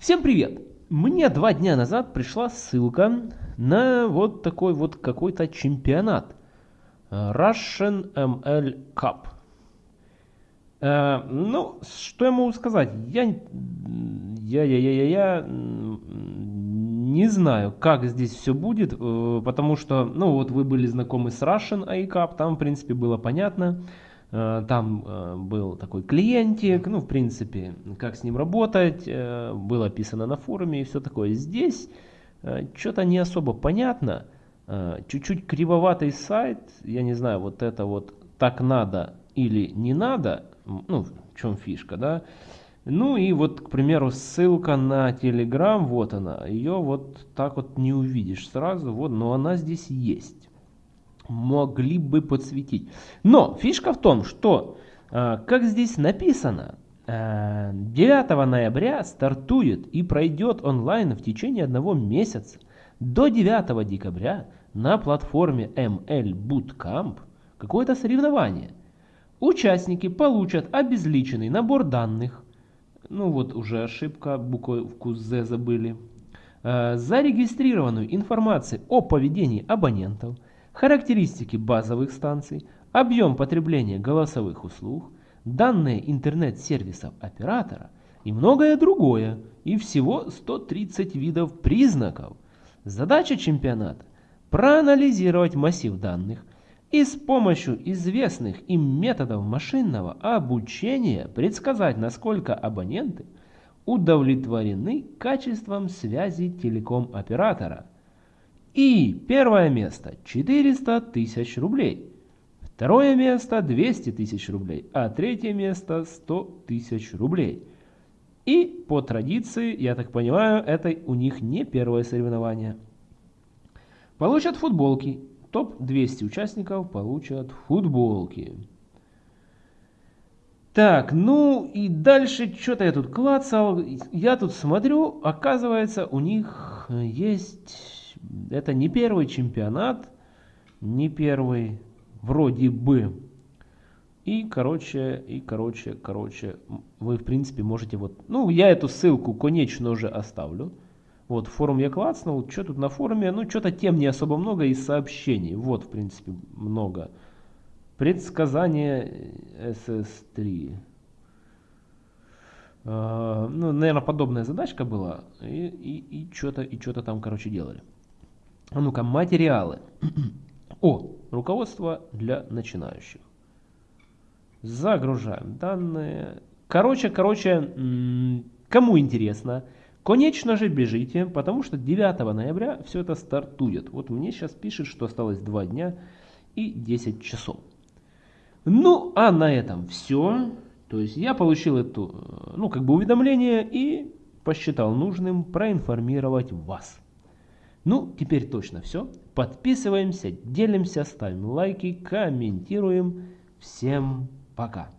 Всем привет! Мне два дня назад пришла ссылка на вот такой вот какой-то чемпионат. Russian ML Cup. Э, ну, что я могу сказать? Я, я, я, я, я, я не знаю, как здесь все будет, э, потому что, ну, вот вы были знакомы с Russian AI Cup, там, в принципе, было понятно. Там э, был такой клиентик, ну, в принципе, как с ним работать, э, было описано на форуме и все такое. Здесь что-то не особо понятно, чуть-чуть кривоватый сайт, я не знаю, вот это вот так надо или не надо, ну, в чем фишка, да. Ну и вот, к примеру, ссылка на Telegram, вот она, ее вот так вот не увидишь сразу, вот, но она здесь есть могли бы подсветить. Но фишка в том, что, а, как здесь написано, 9 а, ноября стартует и пройдет онлайн в течение одного месяца. До 9 декабря на платформе ML Bootcamp какое-то соревнование. Участники получат обезличенный набор данных. Ну вот уже ошибка, буковку Z забыли. А, зарегистрированную информацию о поведении абонентов – характеристики базовых станций, объем потребления голосовых услуг, данные интернет-сервисов оператора и многое другое, и всего 130 видов признаков. Задача чемпионата – проанализировать массив данных и с помощью известных им методов машинного обучения предсказать, насколько абоненты удовлетворены качеством связи телеком-оператора – и первое место 400 тысяч рублей. Второе место 200 тысяч рублей. А третье место 100 тысяч рублей. И по традиции, я так понимаю, это у них не первое соревнование. Получат футболки. Топ-200 участников получат футболки. Так, ну и дальше что-то я тут клацал. Я тут смотрю, оказывается, у них есть это не первый чемпионат, не первый, вроде бы. И, короче, и, короче, короче, вы, в принципе, можете вот... Ну, я эту ссылку, конечно же, оставлю. Вот, форум я клацнул. Что тут на форуме? Ну, что-то тем не особо много и сообщений. Вот, в принципе, много. Предсказание SS3. Uh, ну, наверное, подобная задачка была. И, и, и что-то и что-то там, короче, делали. А ну-ка, материалы. О, руководство для начинающих. Загружаем данные. Короче, короче, кому интересно, конечно же бежите, потому что 9 ноября все это стартует. Вот мне сейчас пишет, что осталось 2 дня и 10 часов. Ну, а на этом все. То есть я получил эту, э, ну, как бы уведомление и посчитал нужным проинформировать вас. Ну, теперь точно все. Подписываемся, делимся, ставим лайки, комментируем. Всем пока.